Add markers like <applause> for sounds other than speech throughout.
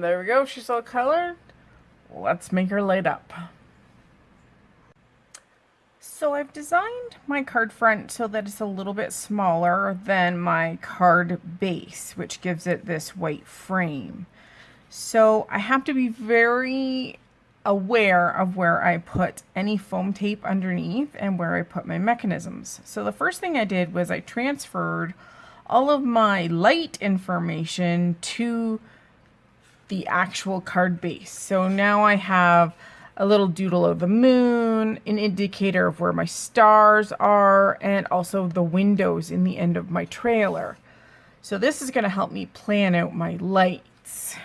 There we go, she's all colored. Let's make her light up. So I've designed my card front so that it's a little bit smaller than my card base, which gives it this white frame. So I have to be very aware of where I put any foam tape underneath and where I put my mechanisms. So the first thing I did was I transferred all of my light information to the actual card base. So now I have a little doodle of the moon, an indicator of where my stars are, and also the windows in the end of my trailer. So this is going to help me plan out my lights.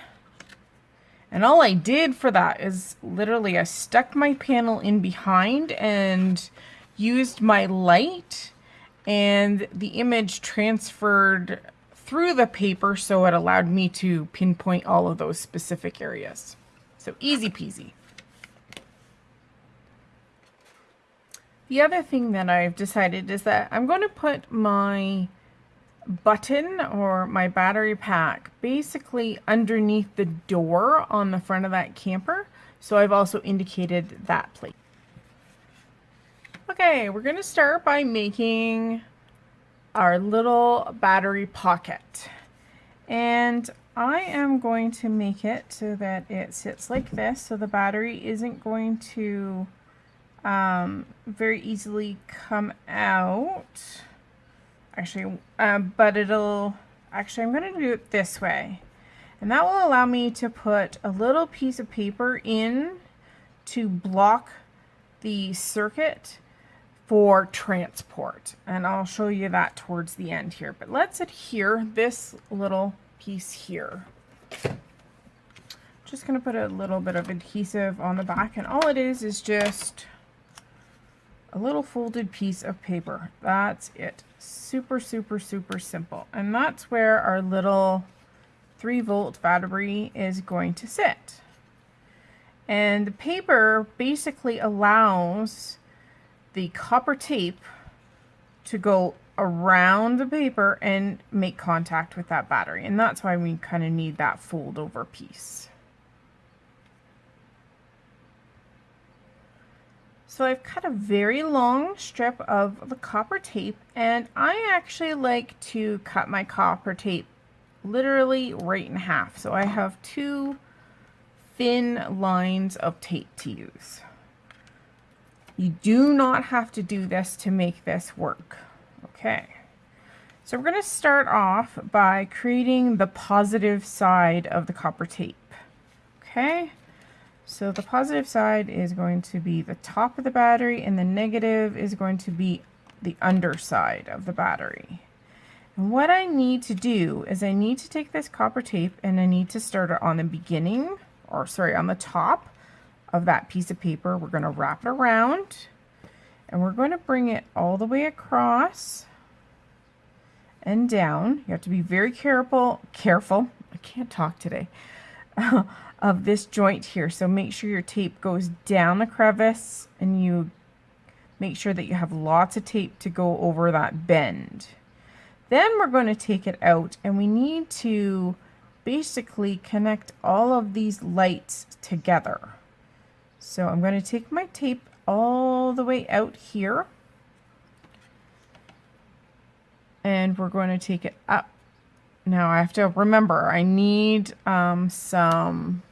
And all I did for that is literally I stuck my panel in behind and used my light and the image transferred through the paper so it allowed me to pinpoint all of those specific areas. So easy peasy. The other thing that I've decided is that I'm going to put my button or my battery pack basically underneath the door on the front of that camper. So I've also indicated that place. Okay, we're going to start by making our little battery pocket. And I am going to make it so that it sits like this so the battery isn't going to um, very easily come out. Actually, um, but it'll, actually I'm going to do it this way. And that will allow me to put a little piece of paper in to block the circuit for transport. And I'll show you that towards the end here. But let's adhere this little piece here. Just going to put a little bit of adhesive on the back. And all it is is just a little folded piece of paper. That's it. Super, super, super simple. And that's where our little 3 volt battery is going to sit. And the paper basically allows the copper tape to go around the paper and make contact with that battery. And that's why we kind of need that fold over piece. So I've cut a very long strip of the copper tape and I actually like to cut my copper tape literally right in half. So I have two thin lines of tape to use. You do not have to do this to make this work. Okay. So we're going to start off by creating the positive side of the copper tape. Okay. So the positive side is going to be the top of the battery and the negative is going to be the underside of the battery. And what I need to do is I need to take this copper tape and I need to start it on the beginning, or sorry, on the top of that piece of paper. We're going to wrap it around and we're going to bring it all the way across and down. You have to be very careful, careful, I can't talk today, <laughs> of this joint here. So make sure your tape goes down the crevice and you make sure that you have lots of tape to go over that bend. Then we're going to take it out and we need to basically connect all of these lights together. So I'm going to take my tape all the way out here and we're going to take it up. Now I have to remember I need um, some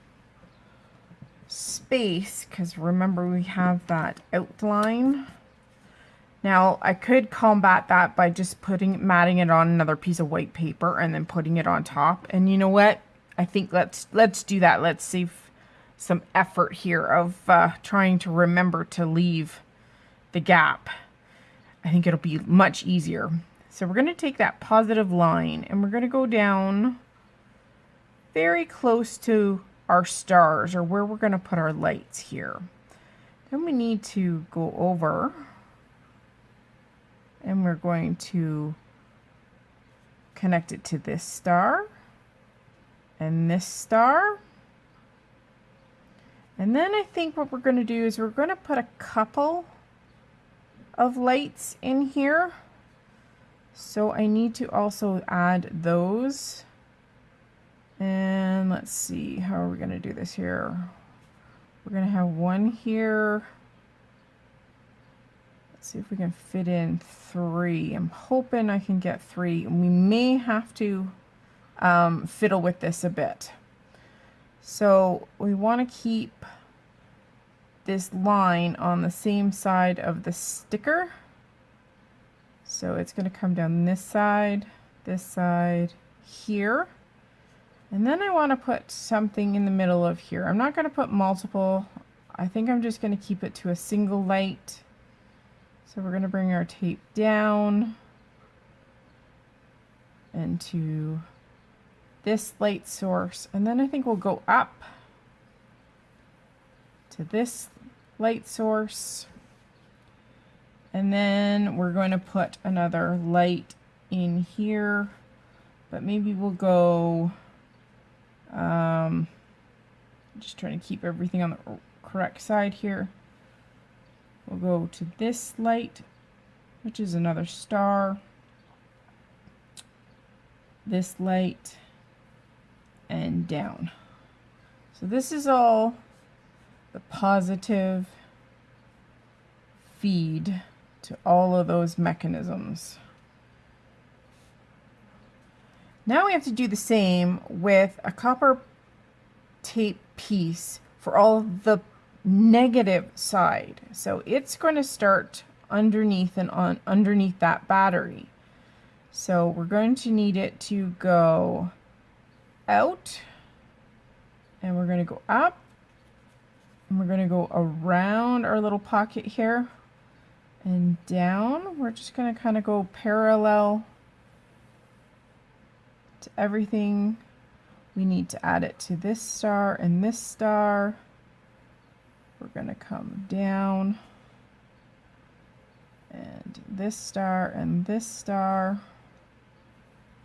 space because remember we have that outline. Now I could combat that by just putting matting it on another piece of white paper and then putting it on top. And you know what? I think let's let's do that. Let's save some effort here of uh, trying to remember to leave the gap. I think it'll be much easier. So we're going to take that positive line and we're going to go down very close to our stars or where we're going to put our lights here. Then we need to go over and we're going to connect it to this star and this star. And then I think what we're going to do is we're going to put a couple of lights in here. So I need to also add those. And let's see, how are we going to do this here? We're going to have one here. Let's see if we can fit in three. I'm hoping I can get three. We may have to um, fiddle with this a bit. So we want to keep this line on the same side of the sticker. So it's going to come down this side, this side, here. And then I want to put something in the middle of here. I'm not going to put multiple. I think I'm just going to keep it to a single light. So we're going to bring our tape down into this light source. And then I think we'll go up to this light source. And then we're going to put another light in here. But maybe we'll go um, just trying to keep everything on the correct side here. We'll go to this light, which is another star. This light and down. So this is all the positive feed to all of those mechanisms. Now we have to do the same with a copper tape piece for all the negative side. So it's going to start underneath and on underneath that battery. So we're going to need it to go out and we're going to go up and we're going to go around our little pocket here and down. We're just going to kind of go parallel to everything. We need to add it to this star and this star. We're going to come down and this star and this star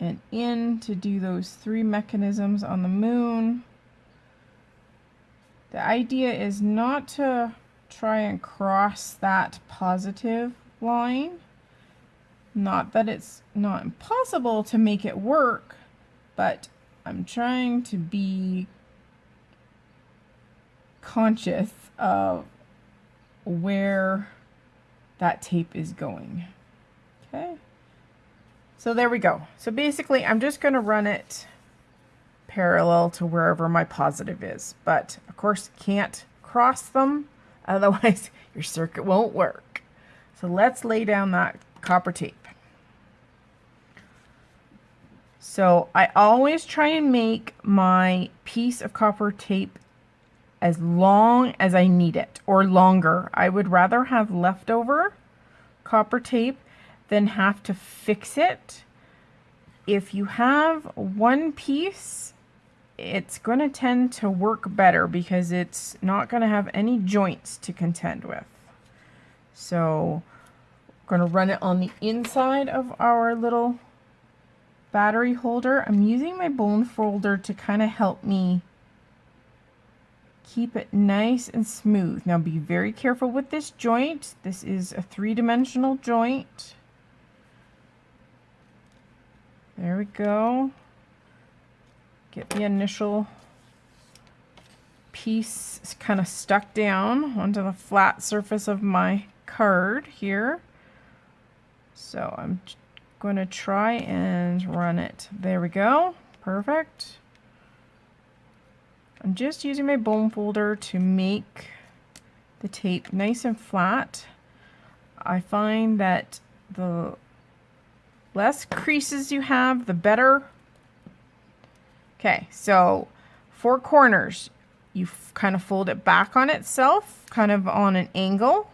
and in to do those three mechanisms on the moon. The idea is not to try and cross that positive line. Not that it's not impossible to make it work, but I'm trying to be conscious of where that tape is going. Okay. So there we go. So basically I'm just going to run it parallel to wherever my positive is. But of course can't cross them. <laughs> Otherwise your circuit won't work. So let's lay down that copper tape. So I always try and make my piece of copper tape as long as I need it or longer. I would rather have leftover copper tape than have to fix it. If you have one piece, it's going to tend to work better because it's not going to have any joints to contend with. So I'm going to run it on the inside of our little battery holder. I'm using my bone folder to kind of help me keep it nice and smooth. Now be very careful with this joint. This is a three-dimensional joint. There we go. Get the initial piece kind of stuck down onto the flat surface of my card here. So I'm going to try and run it. There we go. Perfect. I'm just using my bone folder to make the tape nice and flat. I find that the less creases you have, the better. Okay, so four corners. You kind of fold it back on itself, kind of on an angle.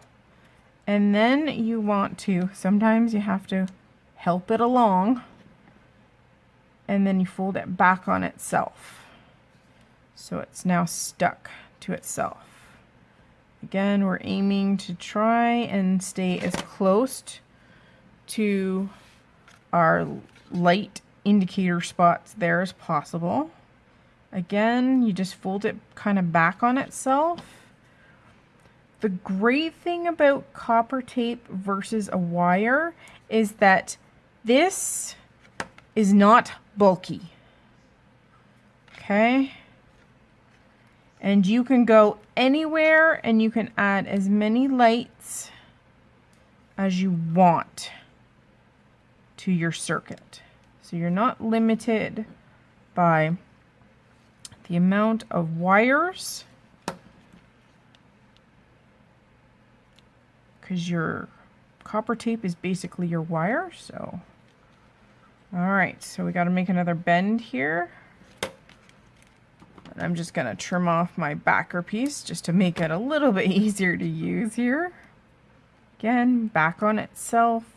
And then you want to, sometimes you have to help it along, and then you fold it back on itself. So it's now stuck to itself. Again, we're aiming to try and stay as close to our light indicator spots there as possible. Again, you just fold it kind of back on itself. The great thing about copper tape versus a wire is that this is not bulky. Okay. And you can go anywhere and you can add as many lights as you want to your circuit. So you're not limited by the amount of wires because your copper tape is basically your wire so. All right so we got to make another bend here. And I'm just gonna trim off my backer piece just to make it a little bit <laughs> easier to use here. Again back on itself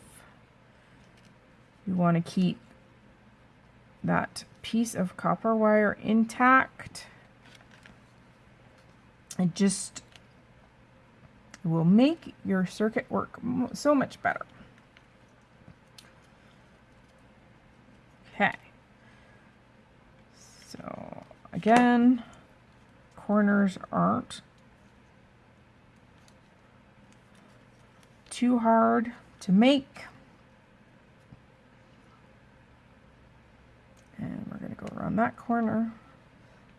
you want to keep that piece of copper wire intact. It just will make your circuit work so much better. Okay. So again, corners aren't too hard to make. And we're going to go around that corner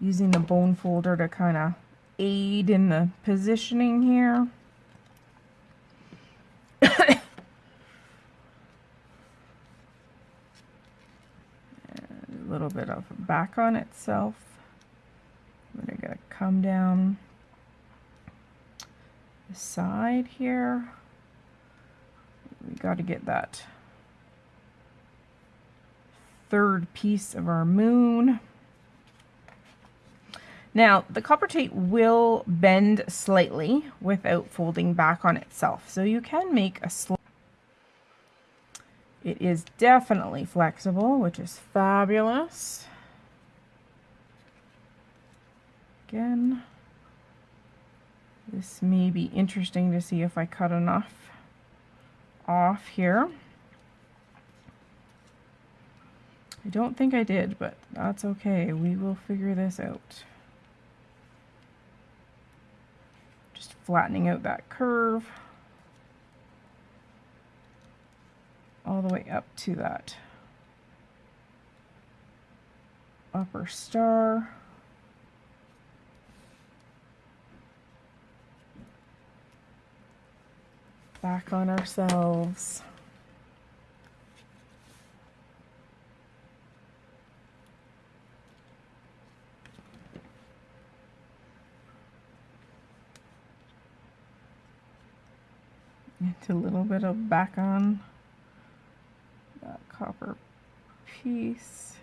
using the bone folder to kind of aid in the positioning here. <coughs> a little bit of back on itself. We're going to come down the side here. We got to get that third piece of our moon. Now, the copper tape will bend slightly without folding back on itself, so you can make a slight it is definitely flexible, which is fabulous. Again, this may be interesting to see if I cut enough off here. I don't think I did, but that's okay. We will figure this out. Just flattening out that curve all the way up to that upper star. Back on ourselves. A little bit of back on that copper piece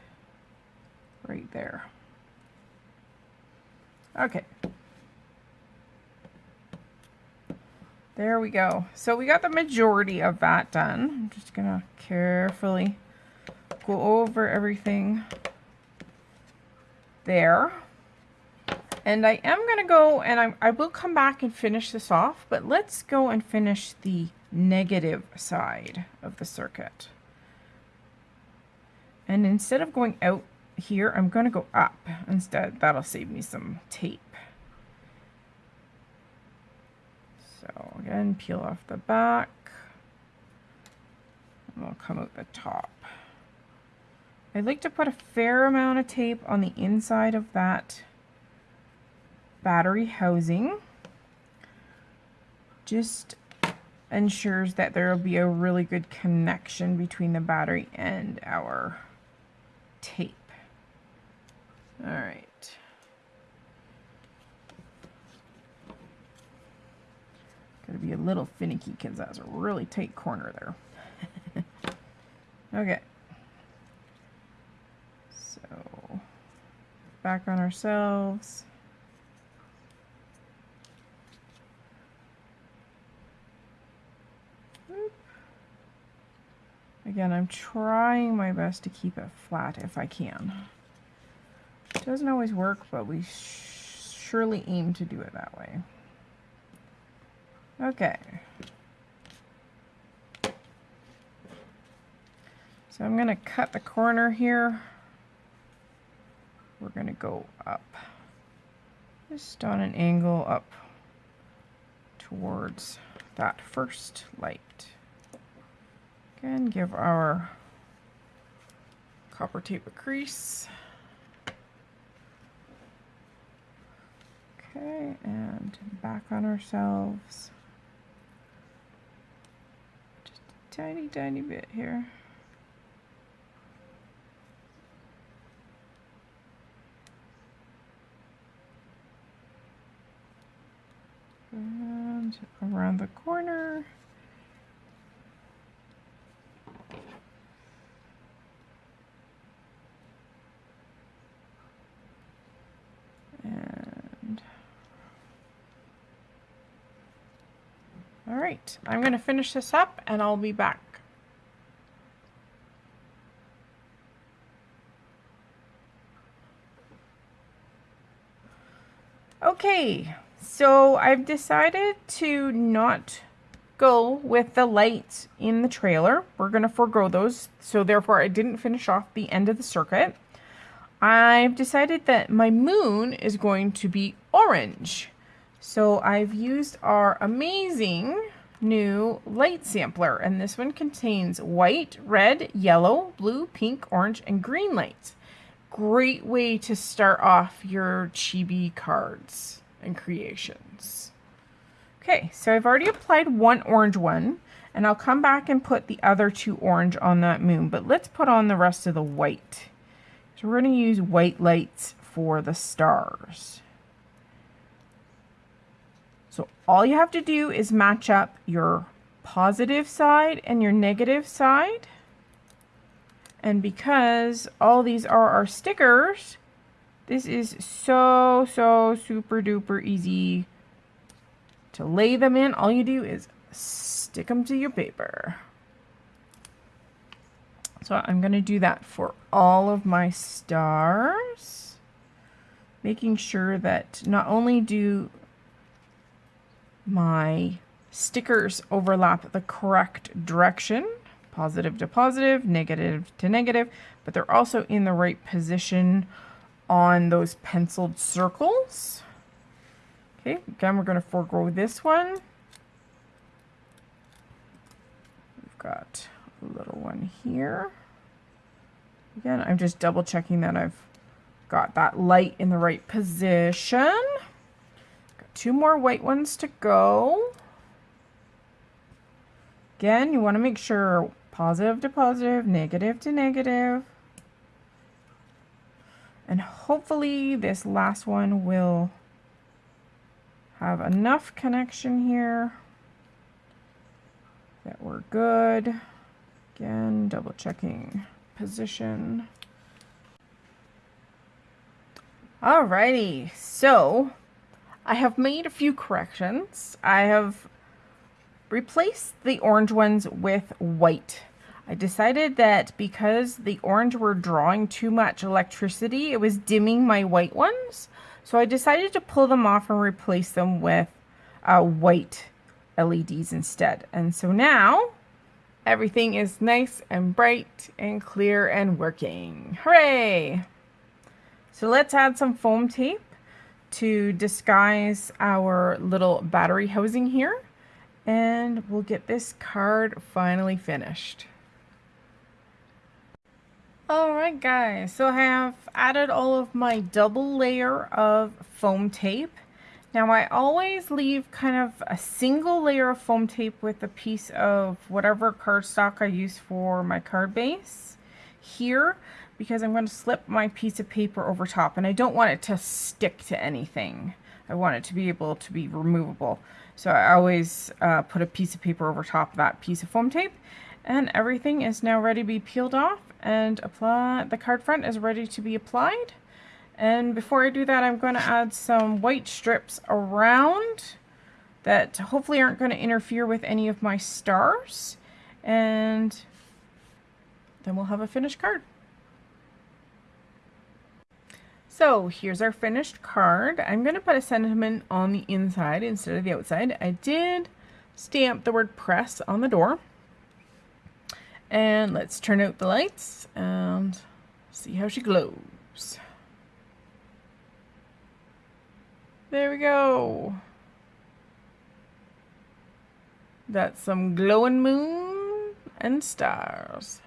right there. Okay. There we go. So we got the majority of that done. I'm just going to carefully go over everything there. And I am going to go and I, I will come back and finish this off, but let's go and finish the negative side of the circuit. And instead of going out here, I'm going to go up instead. That'll save me some tape. So again, peel off the back. And we'll come out the top. I like to put a fair amount of tape on the inside of that battery housing just ensures that there will be a really good connection between the battery and our tape. All right. Gotta be a little finicky because that's a really tight corner there. <laughs> okay. So, back on ourselves. Again, I'm trying my best to keep it flat if I can. It doesn't always work, but we surely aim to do it that way. Okay. So I'm going to cut the corner here. We're going to go up. Just on an angle up towards that first light. Again, give our copper tape a crease. Okay, and back on ourselves. Just a tiny, tiny bit here. And around the corner. And all right, I'm going to finish this up and I'll be back. Okay, so I've decided to not go with the lights in the trailer. We're going to forego those. So therefore I didn't finish off the end of the circuit. I've decided that my moon is going to be orange. So I've used our amazing new light sampler and this one contains white, red, yellow, blue, pink, orange, and green lights. Great way to start off your chibi cards and creations. Okay, so I've already applied one orange one, and I'll come back and put the other two orange on that moon, but let's put on the rest of the white. So we're going to use white lights for the stars. So all you have to do is match up your positive side and your negative side. And because all these are our stickers, this is so, so super duper easy to lay them in. All you do is stick them to your paper. So I'm going to do that for all of my stars, making sure that not only do my stickers overlap the correct direction, positive to positive, negative to negative, but they're also in the right position on those penciled circles. Okay, again, we're going to forego this one. We've got a little one here. Again, I'm just double checking that I've got that light in the right position. Got two more white ones to go. Again, you want to make sure positive to positive, negative to negative. And hopefully this last one will have enough connection here that we're good. Again, double checking position. Alrighty, so I have made a few corrections. I have replaced the orange ones with white I decided that because the orange were drawing too much electricity, it was dimming my white ones. So I decided to pull them off and replace them with uh, white LEDs instead. And so now everything is nice and bright and clear and working. Hooray! So let's add some foam tape to disguise our little battery housing here. And we'll get this card finally finished. Alright guys, so I have added all of my double layer of foam tape. Now I always leave kind of a single layer of foam tape with a piece of whatever cardstock I use for my card base here because I'm going to slip my piece of paper over top and I don't want it to stick to anything. I want it to be able to be removable. So I always uh, put a piece of paper over top of that piece of foam tape and everything is now ready to be peeled off and apply. The card front is ready to be applied. And before I do that, I'm going to add some white strips around that hopefully aren't going to interfere with any of my stars. And then we'll have a finished card. So here's our finished card. I'm going to put a sentiment on the inside instead of the outside. I did stamp the word press on the door. And let's turn out the lights and see how she glows. There we go. That's some glowing moon and stars.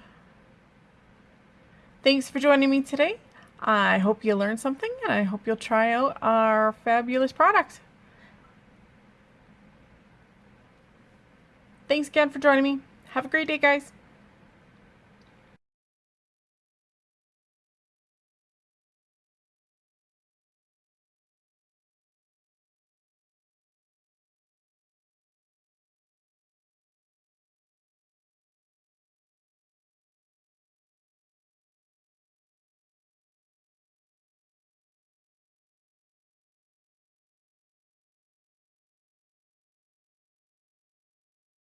Thanks for joining me today. I hope you learned something and I hope you'll try out our fabulous product. Thanks again for joining me. Have a great day, guys.